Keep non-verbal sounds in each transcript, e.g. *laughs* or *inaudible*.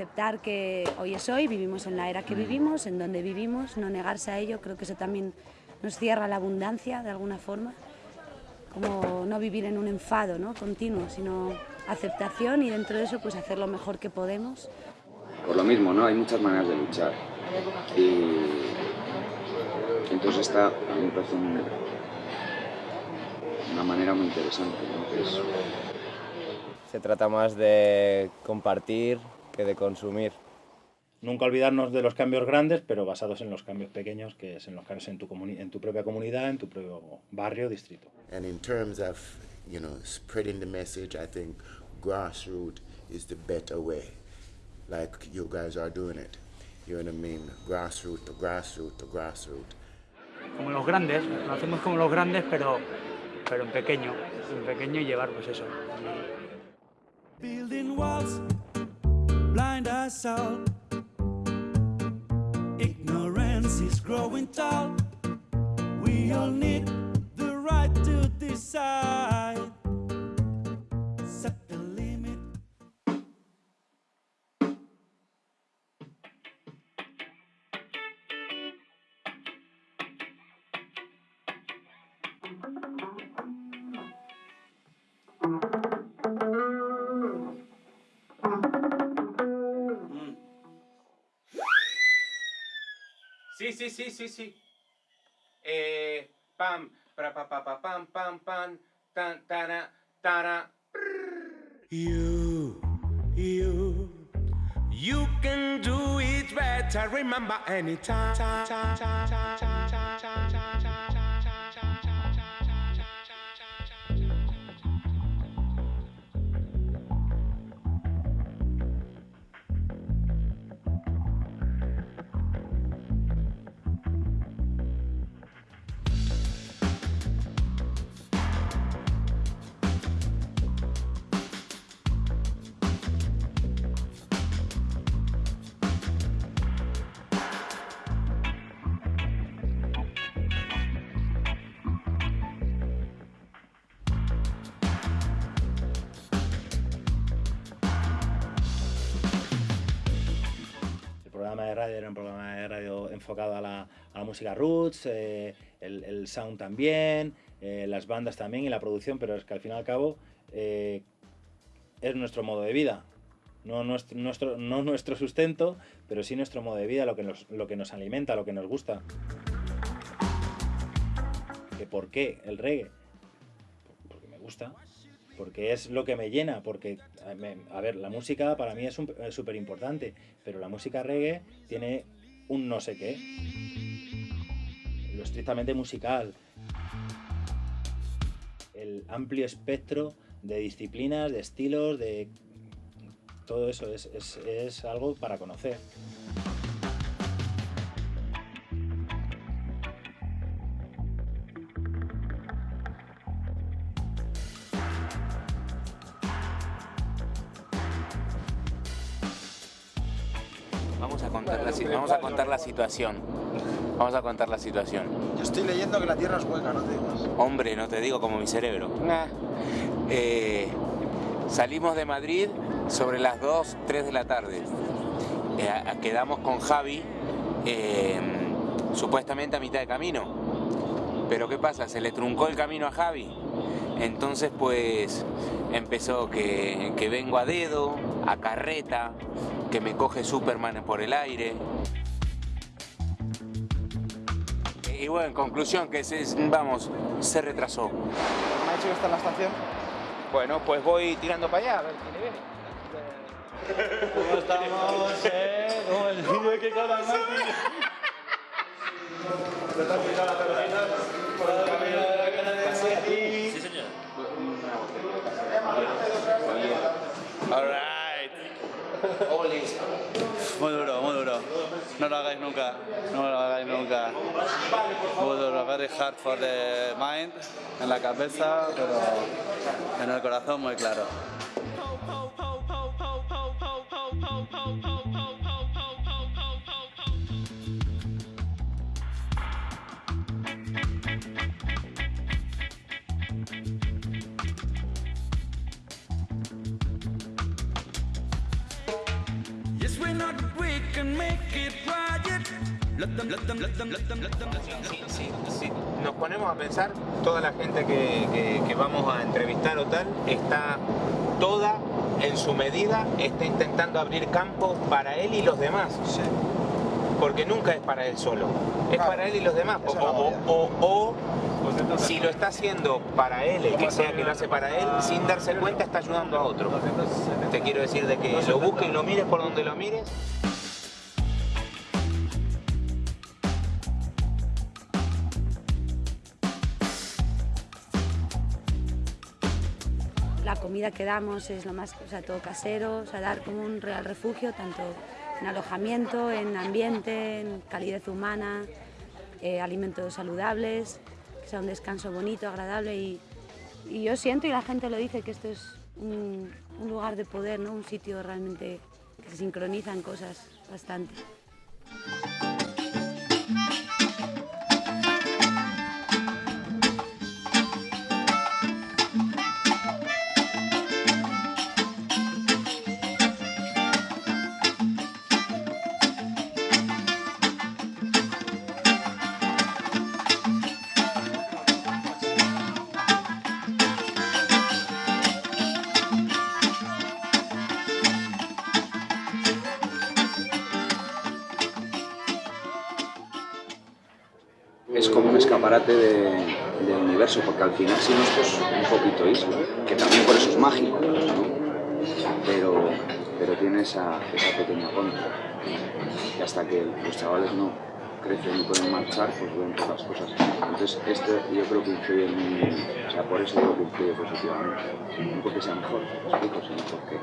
aceptar que hoy es hoy, vivimos en la era que vivimos, en donde vivimos, no negarse a ello, creo que eso también nos cierra la abundancia de alguna forma, como no vivir en un enfado ¿no? continuo, sino aceptación y dentro de eso pues hacer lo mejor que podemos. Por lo mismo, ¿no? Hay muchas maneras de luchar y entonces esta a mí me parece un- una manera muy interesante, ¿no? Que es Se trata más de compartir que de consumir. Nunca olvidarnos de los cambios grandes, pero basados en los cambios pequeños, que es en los cambios en tu, comuni- en tu propia comunidad, en tu propio barrio, distrito. And in terms of, you know, spreading the message, I think grassroots is the better way, like you guys are doing it. You know what I mean? Grassroots to grassroots to grassroots. como los grandes, lo hacemos como los grandes, pero, pero en pequeño, en pequeño y llevar pues eso. Building walls, blind us all. Ignorance is growing tall. We all need the right to decide. Sí, sí, sí, sí. Eh, pam, para pa pa pa pam pam pam tan tara tara. You, you, you can do it better. Remember anytime. Enfocado a la, a la música roots, eh, el, el sound también, eh, las bandas también y la producción, pero es que al fin y al cabo eh, es nuestro modo de vida. No nuestro, nuestro, no nuestro sustento, pero sí nuestro modo de vida, lo que nos, lo que nos alimenta, lo que nos gusta. ¿Que ¿Por qué el reggae? Porque me gusta, porque es lo que me llena, porque, a ver, la música para mí es súper importante, pero la música reggae tiene un no sé qué, lo estrictamente musical, el amplio espectro de disciplinas, de estilos, de... Todo eso. Es, algo para conocer. Vamos a contar la situación. Vamos a contar la situación. Yo estoy leyendo que la Tierra es hueca, no te digas. Hombre, no te digo como mi cerebro. Eh, salimos de Madrid sobre las 2, 3 de la tarde. Eh, quedamos con Javi eh, supuestamente a mitad de camino. Pero ¿qué pasa? Se le truncó el camino a Javi. Entonces pues empezó que, que vengo a dedo, a carreta, que me coge Superman por el aire. Y bueno, en conclusión, que se, vamos, se retrasó. ¿Me ha dicho que está en la estación? Bueno, pues voy tirando para allá, a ver quién le viene. ¿Cómo estamos? Eh? ¿Cómo el niño que con la Sí, señor. Alright. Muy duro, muy duro. No lo hagáis nunca. No lo hagáis nunca. Duro, very hard for the mind, en la cabeza, pero en el corazón muy claro. Sí, sí. Nos ponemos a pensar, toda la gente que, que- que vamos a entrevistar o tal, está toda en su medida, está intentando abrir campo para él y los demás. Porque nunca es para él solo, es para él y los demás. O, o- o- o- si lo está haciendo para él, el que sea que lo hace para él, sin darse cuenta está ayudando a otro. Te quiero decir de que lo busques y lo mires por donde lo mires. La comida que damos es lo más, o sea, todo casero, o sea, dar como un real refugio, tanto en alojamiento, en ambiente, en calidez humana, eh, alimentos saludables, que sea un descanso bonito, agradable y, y yo siento y la gente lo dice que esto es un, un lugar de poder, ¿no? un sitio realmente que se sincronizan cosas bastante. Es como un escaparate de- del universo, porque al final si no esto es un poquito isla, que también por eso es mágico, ¿no? pero, pero tiene esa, pequeña contra, que hasta que los chavales no crecen y pueden marchar, pues ven pocas cosas. Entonces este yo creo que influye muy, o sea, por eso digo que influye positivamente, no porque sea mejor, me explico, sino porque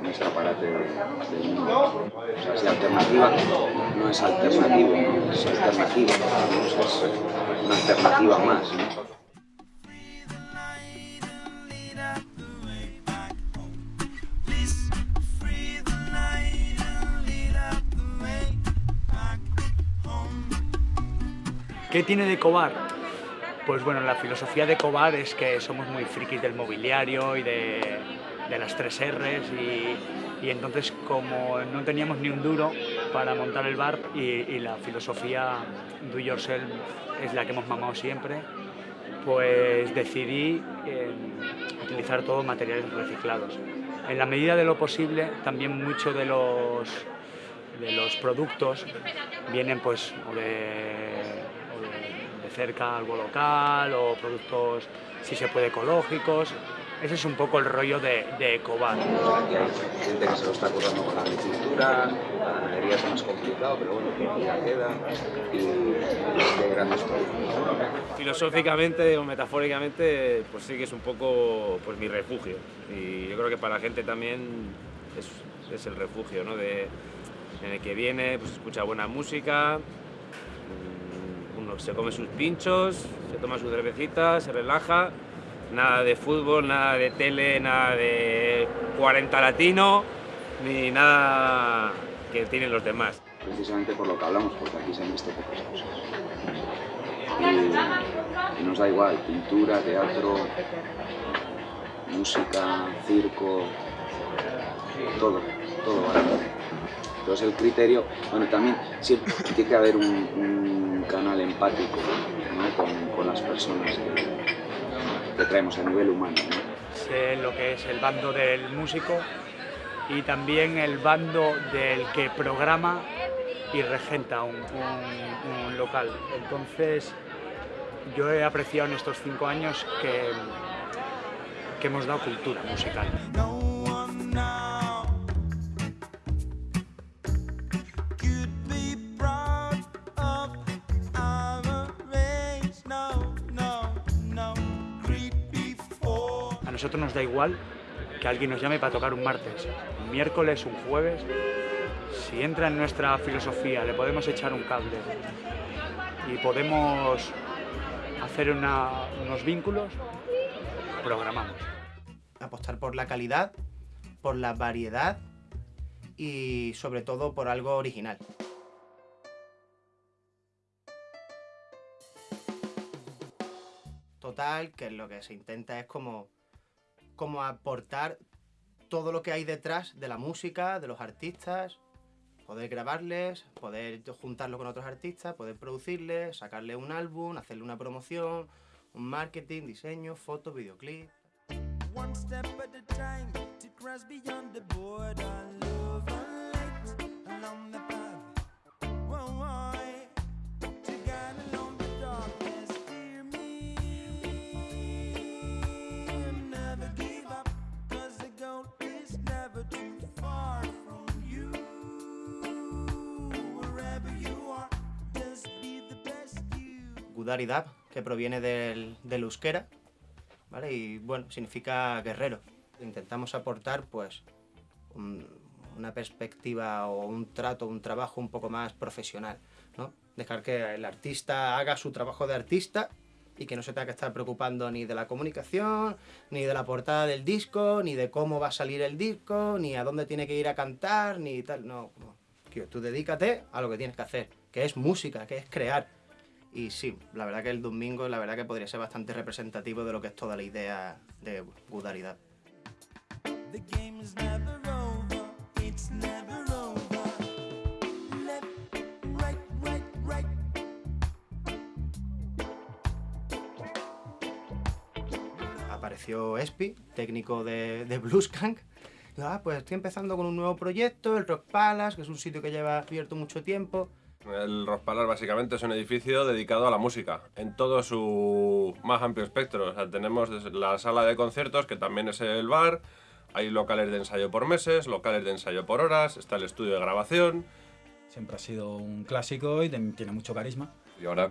un escaparate de- del mundo. O sea, si alternativa no es alternativo, ¿no? es alternativa, es una alternativa más. ¿no? ¿Qué tiene de Cobar? Pues bueno, la filosofía de Cobar es que somos muy frikis del mobiliario y de, las tres R's y, entonces como no teníamos ni un duro para montar el bar y, y la filosofía do yourself es la que hemos mamado siempre, pues decidí eh, utilizar todos materiales reciclados. En la medida de lo posible, también mucho de los, de los productos vienen pues de cerca algo local o productos, si se puede, ecológicos. Ese es un poco el rollo de, de Ecobar. Aquí hay gente que se lo está currando con la agricultura, la ganadería es más complicado, pero bueno, ya queda, y hay grandes proyectos. filosóficamente o metafóricamente, pues sí que es un poco pues, mi refugio. Y yo creo que para la gente también es, es el refugio, ¿no? De, en el que viene, pues escucha buena música, uno se come sus pinchos, se toma su cervecita, se relaja, nada de fútbol, nada de tele, nada de 40 latino, ni nada que tienen los demás. precisamente por lo que hablamos, porque aquí se han visto pocas cosas. Y, nos da igual, pintura, teatro, música, circo, todo, todo vale. Entonces el criterio, bueno, también tiene que haber un, empático ¿no? con, con las personas que, que traemos a nivel humano. ¿no? Sé lo que es el bando del músico y también el bando del que programa y regenta un, un- un local. Entonces, yo he apreciado en estos cinco años que, que hemos dado cultura musical. Nosotros nos da igual que alguien nos llame para tocar un martes, un miércoles, un jueves. Si entra en nuestra filosofía, le podemos echar un cable y podemos hacer unos vínculos, programamos. apostar por la calidad, por la variedad y sobre todo por algo original. Total, que lo que se intenta es como, como aportar todo lo que hay detrás de la música, de los artistas, poder grabarles, poder juntarlo con otros artistas, poder producirles, sacarle un álbum, hacerle una promoción, un marketing, diseño, fotos, videoclip. One you. Gudaridad, que proviene del, del euskera, ¿vale? Y bueno, significa guerrero. Intentamos aportar pues un- una perspectiva o un trato, un trabajo un poco más profesional, ¿no? Dejar que el artista haga su trabajo de artista y que no se tenga que estar preocupando ni de la comunicación, ni de la portada del disco, ni de cómo va a salir el disco, ni a dónde tiene que ir a cantar, ni tal. No, tú dedícate a lo que tienes que hacer, que es música, que es crear. Y sí, la verdad que el domingo, la verdad que podría ser bastante representativo de lo que es toda la idea de Gudaridad. Apareció Espi, técnico de, de Blueskank. Ah, pues estoy empezando con un nuevo proyecto, el Rock Palace, que es un sitio que lleva abierto mucho tiempo. El Rospalar básicamente es un edificio dedicado a la música, en todo su más amplio espectro. O sea, tenemos la sala de conciertos, que también es el bar, hay locales de ensayo por meses, locales de ensayo por horas, está el estudio de grabación. Siempre ha sido un clásico y tiene mucho carisma. Y ahora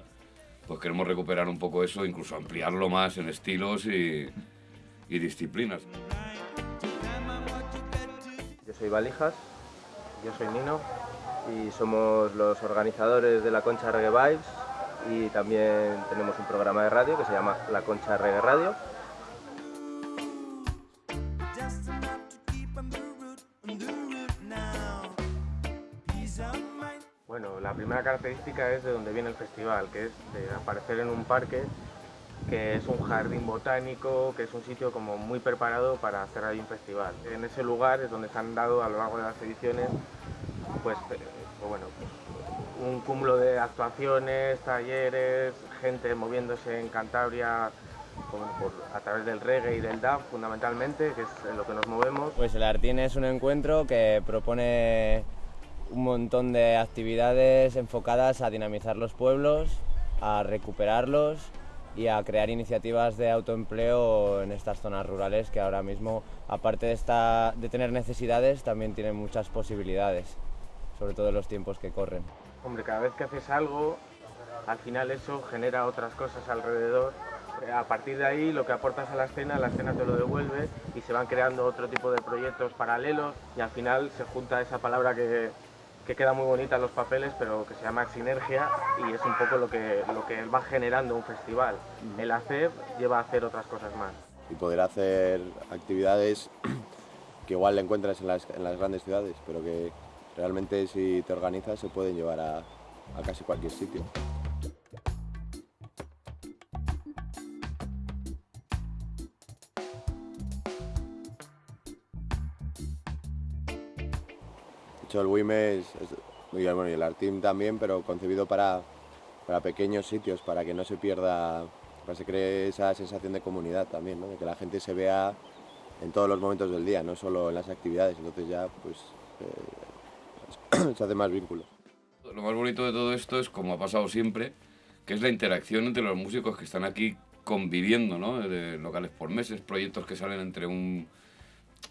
pues queremos recuperar un poco eso, incluso ampliarlo más en estilos y, y disciplinas. Yo soy Valijas, yo soy Nino y somos los organizadores de la Concha Reggae Vibes y también tenemos un programa de radio que se llama La Concha Reggae Radio. Bueno, la primera característica es de donde viene el festival, que es de aparecer en un parque que es un jardín botánico, que es un sitio como muy preparado para hacer ahí un festival. En ese lugar es donde se han dado a lo largo de las ediciones pues bueno, pues, un cúmulo de actuaciones, talleres, gente moviéndose en Cantabria a través del reggae y del dub fundamentalmente, que es en lo que nos movemos. Pues el Artín es un encuentro que propone un montón de actividades enfocadas a dinamizar los pueblos, a recuperarlos y a crear iniciativas de autoempleo en estas zonas rurales que ahora mismo, aparte de tener necesidades, también tienen muchas posibilidades, sobre todo en los tiempos que corren. Hombre, cada vez que haces algo, al final eso genera otras cosas alrededor. A partir de ahí, lo que aportas a la escena, la escena te lo devuelve y se van creando otro tipo de proyectos paralelos y al final se junta esa palabra que, que queda muy bonita en los papeles, pero que se llama sinergia y es un poco lo que, lo que va generando un festival. El hacer lleva a hacer otras cosas más. y poder hacer actividades que igual le encuentras en las, en las grandes ciudades, pero que realmente si te organizas se pueden llevar a, a casi cualquier sitio. De hecho, el WIME es, es- y el- Artim también, pero concebido para, para pequeños sitios, para que no se pierda, para que se cree esa sensación de comunidad también, ¿no? de que la gente se vea en todos los momentos del día, no solo en las actividades, entonces ya pues eh, *coughs* se hace más vínculos. Lo más bonito de todo esto es, como ha pasado siempre, que es la interacción entre los músicos que están aquí conviviendo, ¿no? De locales por meses, proyectos que salen entre un...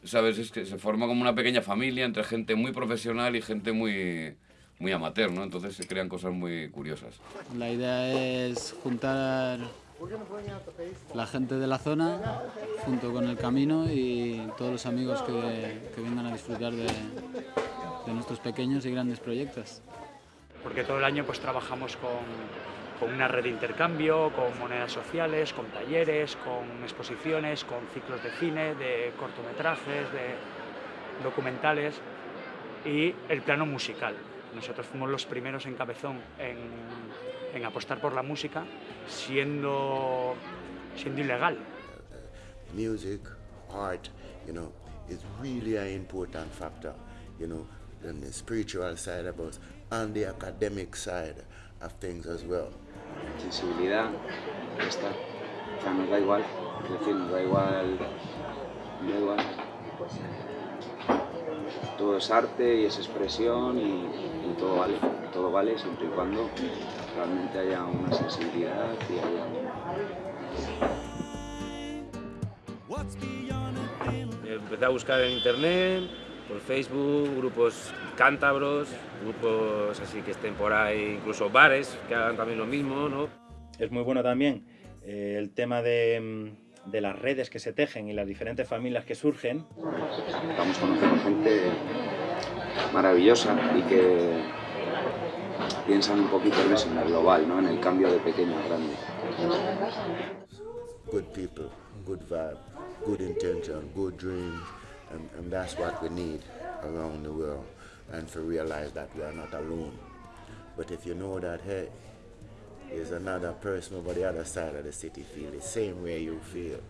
¿Sabes? Es que se forma como una pequeña familia entre gente muy profesional y gente muy, muy amateur, ¿no? Entonces se crean cosas muy curiosas. La idea es juntar la gente de la zona junto con el camino y todos los amigos que, que vengan a disfrutar de, de nuestros pequeños y grandes proyectos. porque todo el año pues trabajamos con, con una red de intercambio, con monedas sociales, con talleres, con exposiciones, con ciclos de cine, de cortometrajes, de documentales y el plano musical. Nosotros fuimos los primeros en Cabezón en, en apostar por la música siendo, siendo ilegal. music, art, you know, is really an important factor. You know, and the spiritual side of us, and the academic side of things as well. Sensibilidad, está. O sea, nos da igual, es decir, nos da igual, nos da igual. Todo es arte y es expresión y, y todo vale, todo vale siempre y cuando realmente haya una sensibilidad y haya Empecé a buscar en internet, por Facebook, grupos cántabros, grupos así que estén por ahí, incluso bares que hagan también lo mismo, ¿no? Es muy bueno también eh, el tema de, mm, de las redes que se tejen y las diferentes familias que surgen. Estamos conociendo gente maravillosa y que piensan un poquito en eso, en el global, ¿no? en el cambio de pequeño a grande. Good people, good vibe, good intention, good dreams, and, and that's what we need around the world. And to realize that we are not alone. But if you know that, hey, there's another person over the other side of the city feel the same way you feel.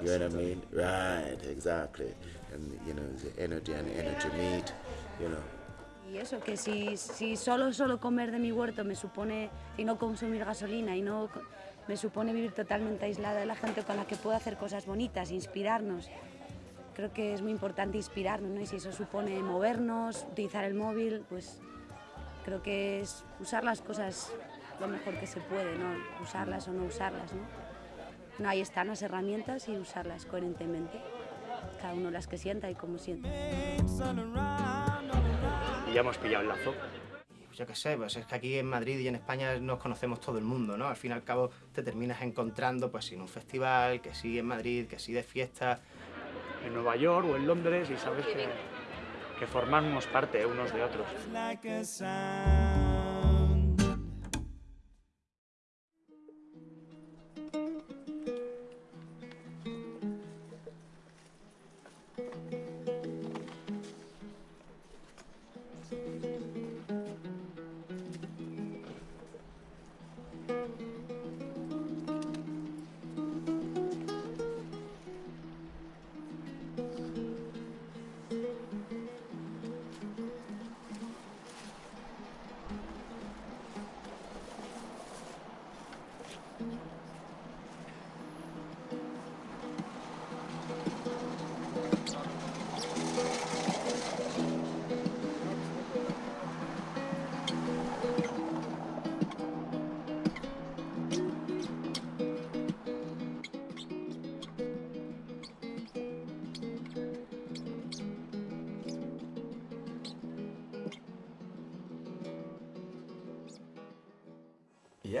You know what I mean? Right, exactly. And you know, the energy and energy meet, you know. Y eso, que si, solo, solo comer de mi huerto me supone, y no consumir gasolina, y no me supone vivir totalmente aislada de la gente con la que puedo hacer cosas bonitas, inspirarnos. Creo que es muy importante inspirarnos, ¿no? Y si eso supone movernos, utilizar el móvil, pues creo que es usar las cosas lo mejor que se puede, ¿no? Usarlas o no usarlas, ¿no? No, ahí están las herramientas y usarlas coherentemente. Cada uno las que sienta y como sienta. Y ya hemos pillado el lazo. Pues yo qué sé, pues es que aquí en Madrid y en España nos conocemos todo el mundo, ¿no? Al fin y al cabo te terminas encontrando pues en un festival, que sí en Madrid, que sí de fiesta. En Nueva York o en Londres y sabes que, que formamos parte unos de otros.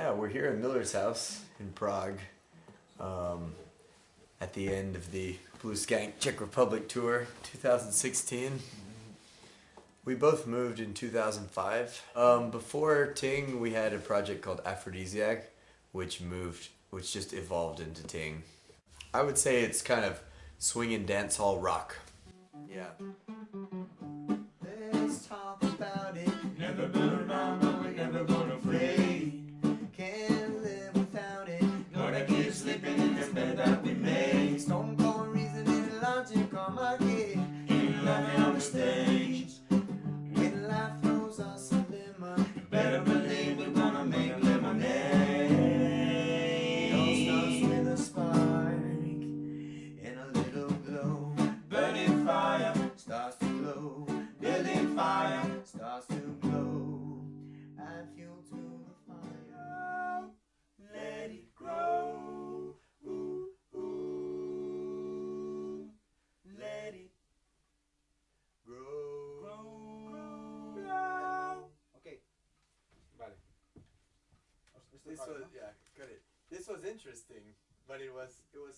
Yeah, we're here at Miller's house in Prague um, at the end of the Blue Skank Czech Republic tour 2016. We both moved in 2005. Um, before Ting, we had a project called Aphrodisiac, which moved, which just evolved into Ting. I would say it's kind of swing and dance hall rock. Yeah.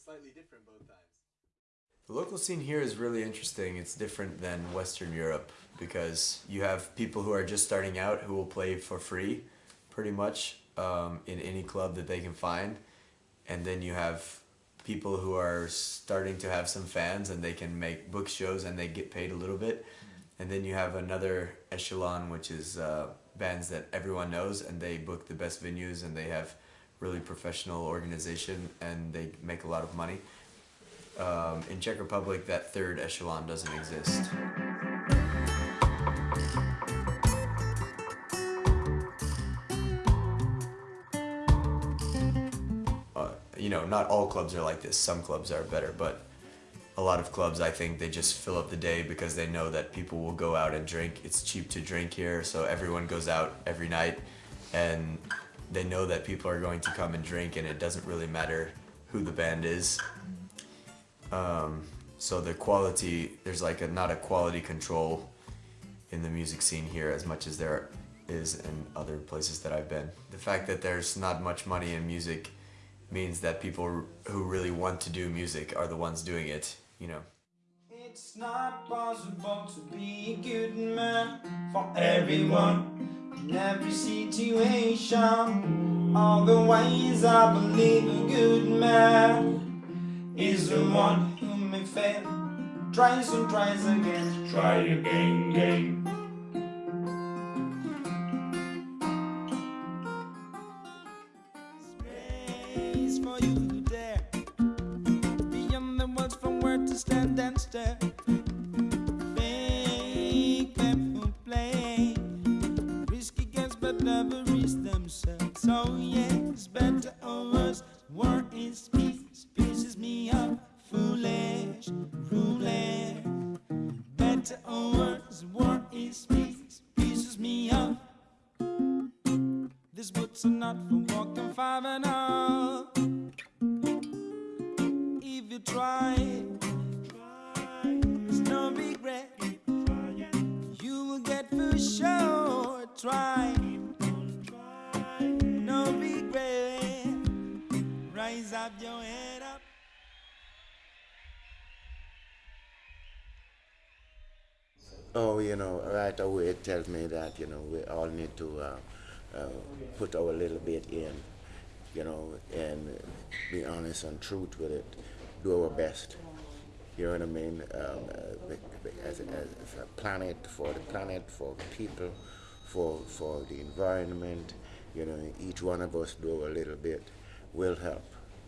Slightly different both times. The local scene here is really interesting. It's different than Western Europe because you have people who are just starting out who will play for free, pretty much, um, in any club that they can find, and then you have people who are starting to have some fans and they can make book shows and they get paid a little bit, and then you have another echelon which is uh, bands that everyone knows and they book the best venues and they have really professional organization and they make a lot of money. Um, in Czech Republic, that third echelon doesn't exist. Uh, you know, not all clubs are like this. Some clubs are better, but a lot of clubs, I think, they just fill up the day because they know that people will go out and drink. It's cheap to drink here, so everyone goes out every night and they know that people are going to come and drink, and it doesn't really matter who the band is. Um, so the quality, there's like a, not a quality control in the music scene here as much as there is in other places that I've been. The fact that there's not much money in music means that people who really want to do music are the ones doing it, you know. It's not possible to be a good man for everyone in every situation. All the ways I believe a good man is the one who may fail, tries and tries again. Try again, again. Not for walking five and up. If you try, there's no regret. You will get for sure. Try, no regret. Rise up your head up. Oh, you know, right away it tells me that, you know, we all need to uh, uh, put our little bit in, you know, and be honest and truth with it, do our best. You know what I mean? Um, uh, as, a, as a planet, for the planet, for people, for, for the environment, you know, each one of us do a little bit will help.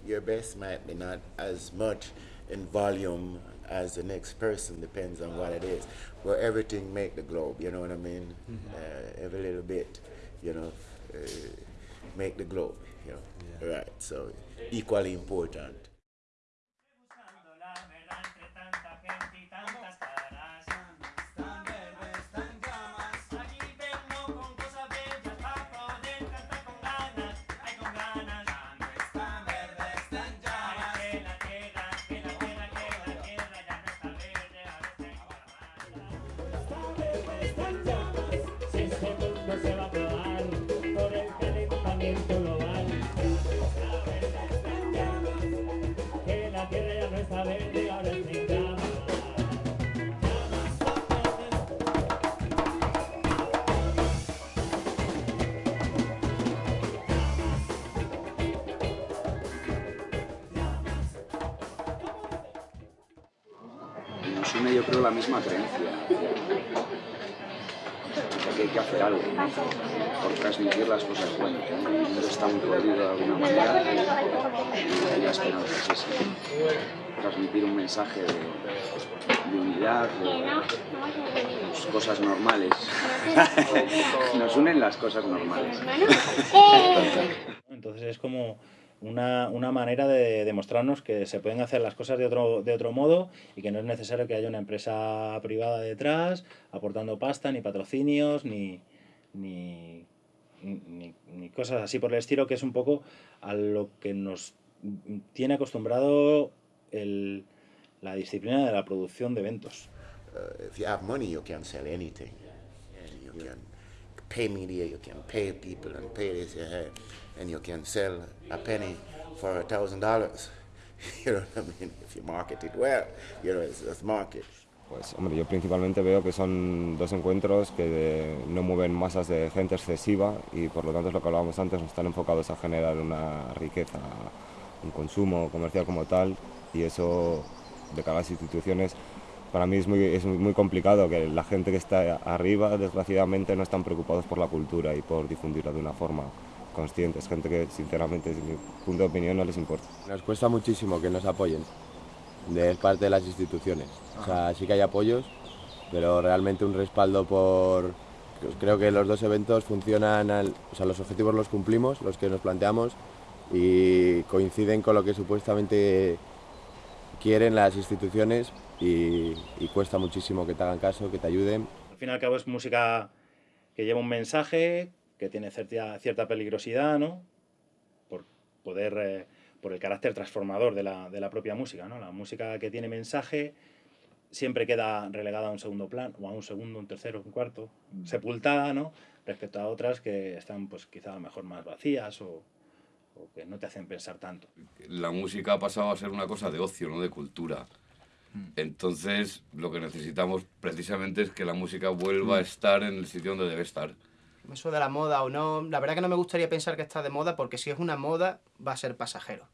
Your best might be not as much in volume as the next person, depends on what it is. But everything make the globe, you know what I mean? Uh, every little bit, you know, uh, make the globe, you know. Right, so equally important. Yo creo la misma creencia. que hay que hacer algo por transmitir las cosas buenas. El mundo está muy jodido de alguna manera y la esperanza es esa. Transmitir un mensaje de, de unidad, de pues, cosas normales. *laughs* Nos unen las cosas normales. *laughs* Entonces es como una, una manera de demostrarnos que se pueden hacer las cosas de otro, de otro modo y que no es necesario que haya una empresa privada detrás aportando pasta, ni patrocinios, ni, ni, ni, ni cosas así por el estilo, que es un poco a lo que nos tiene acostumbrado el, la disciplina de la producción de eventos. Uh, if you have money, you can sell anything. And you can pay media, you can pay people and pay this, uh, and you can sell a penny for a thousand dollars. *laughs* You know what I mean? If you market it well, you know, it's, it's market. Pues hombre, yo principalmente veo que son dos encuentros que no mueven masas de gente excesiva y por lo tanto es lo que hablábamos antes, no están enfocados a generar una riqueza, un consumo comercial como tal y eso de cara a las instituciones para mí es muy, es muy complicado que la gente que está arriba desgraciadamente no están preocupados por la cultura y por difundirla de una forma consciente, es gente que sinceramente desde mi punto de opinión no les importa. Nos cuesta muchísimo que nos apoyen de parte de las instituciones. O sea, sí que hay apoyos, pero realmente un respaldo por... Creo que los dos eventos funcionan, al- o sea, los objetivos los cumplimos, los que nos planteamos, y coinciden con lo que supuestamente quieren las instituciones y, y cuesta muchísimo que te hagan caso, que te ayuden. Al fin y al cabo es música que lleva un mensaje, que tiene cierta, cierta peligrosidad, ¿no? Por poder, eh, por el carácter transformador de la, de la propia música, ¿no? La música que tiene mensaje siempre queda relegada a un segundo plano, o a un segundo, un tercero, un cuarto, sepultada, ¿no? Respecto a otras que están, pues quizá a lo mejor más vacías o, o que no te hacen pensar tanto. La música ha pasado a ser una cosa de ocio, no de cultura. Entonces, lo que necesitamos precisamente es que la música vuelva a estar en el sitio donde debe estar. Eso de la moda o no, la verdad que no me gustaría pensar que está de moda porque si es una moda va a ser pasajero.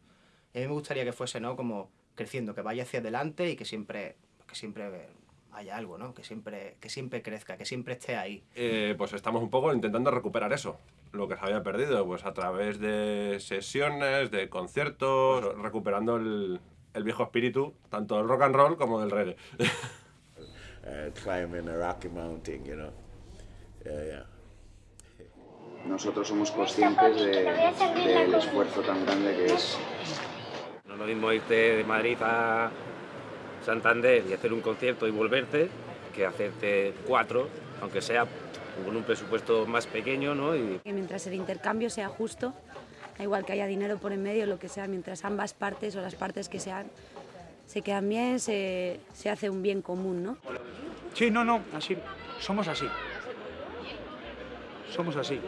Y a mí me gustaría que fuese, ¿no? Como creciendo, que vaya hacia adelante y que siempre, que siempre haya algo, ¿no? Que siempre, que siempre crezca, que siempre esté ahí. Eh, pues estamos un poco intentando recuperar eso, lo que se había perdido, pues a través de sesiones, de conciertos, recuperando el, el viejo espíritu, tanto del rock and roll como del reggae. uh, *laughs* climbing a rocky mountain, you know. Yeah, yeah. Nosotros somos conscientes de- del esfuerzo tan grande que es No es lo mismo irte de Madrid a Santander y hacer un concierto y volverte que hacerte cuatro, aunque sea con un presupuesto más pequeño, ¿no? Y Que mientras el intercambio sea justo, da igual que haya dinero por en medio, lo que sea, mientras ambas partes o las partes que sean se quedan bien, se, se hace un bien común, ¿no? Sí, no, no, así, somos así. Somos así.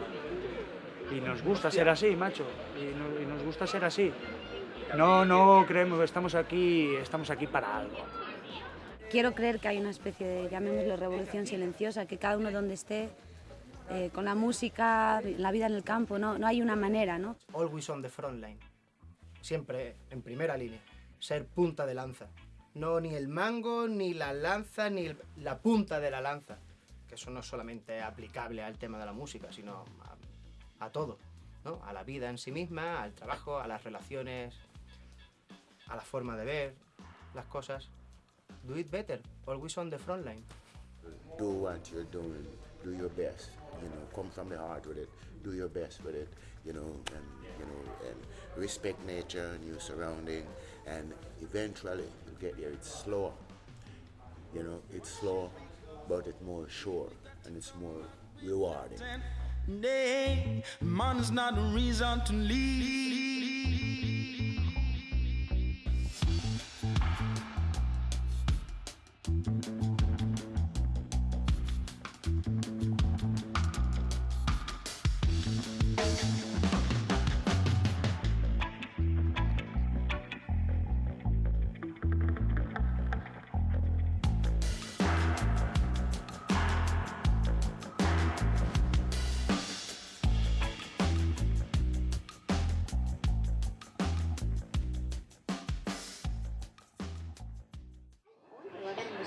Y nos gusta ser así, macho. Y, no- y nos gusta ser así. No, no creemos, estamos aquí, estamos aquí para algo. Quiero creer que hay una especie de, llamémoslo, revolución silenciosa, que cada uno donde esté, eh, con la música, la vida en el campo, no, no hay una manera, ¿no? Always on the front line. Siempre en primera línea. Ser punta de lanza. No ni el mango, ni la lanza, ni el- la punta de la lanza. Que eso no es solamente aplicable al tema de la música, sino a, a todo. ¿no? A la vida en sí misma, al trabajo, a las relaciones, a la forma de ver las cosas. Do it better. Always on the front line. Do what you're doing. Do your best. You know, come from the heart with it. Do your best with it. You know, and you know, and respect nature and your surrounding, and eventually you get there. It's slower. You know, it's slow, but it's more sure and it's more rewarding. Day, money's not a reason to leave.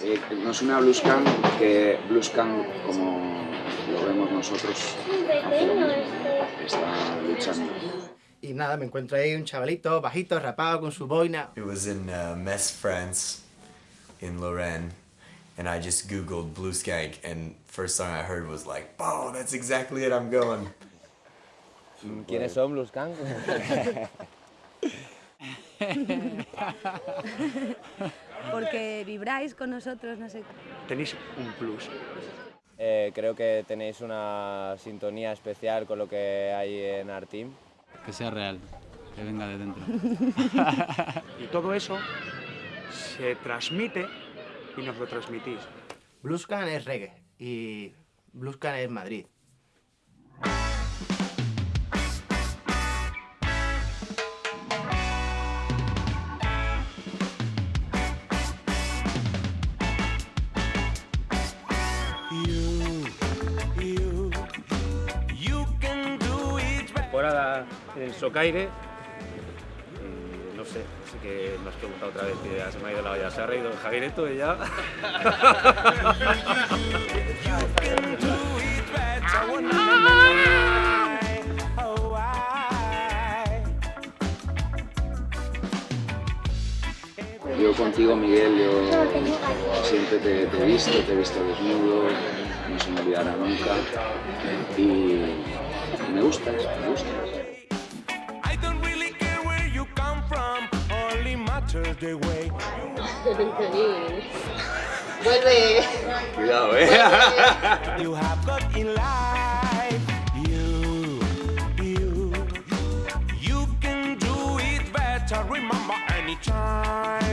Eh, nos une a Bluescan que Bluescan, como lo vemos nosotros, hace lo mismo, está luchando. Y nada, me encuentro ahí un chavalito bajito, rapado, con su boina. It was in uh, Metz, France, in Lorraine, and I just Googled Blue Skank, and first song I heard was like, "Oh, that's exactly it. I'm going." ¿Quiénes son Blues Gang? *laughs* *laughs* *laughs* Porque vibráis con nosotros, no sé. Tenéis un plus. Eh, creo que tenéis una sintonía especial con lo que hay en Arteam. Que sea real, que venga de dentro. *laughs* Y todo eso se transmite y nos lo transmitís. Bluescan es reggae y Bluescan es Madrid. Temporada en Socaire. No sé, así que me has preguntado otra vez que ya se me ha ido la olla. Se ha reído Javiereto y ya. Yo contigo, Miguel, yo siempre te, te he visto, te he visto desnudo, no se me olvidará nunca. Y me gustas, me gustas. *laughs* Vuelve. Cuidado, eh. *laughs* You have got in life. You, you, you can do it better. Remember anytime.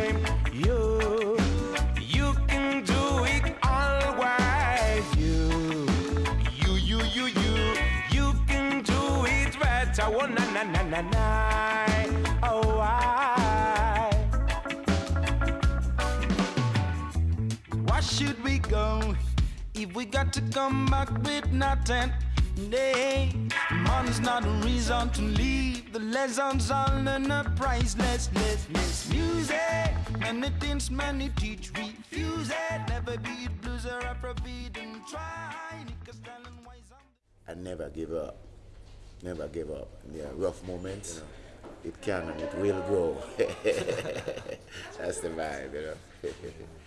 Na na. Oh I. Why should we go if we got to come back with nothing? Nay, money's not a reason to leave. The lessons all learn are priceless, less, less music. Many things, many teach, refuse it. Never be it blues or Afrobeat and try. I never give up. Never give up. In the rough moments, it can and it will grow. *laughs* That's the vibe, you know. *laughs*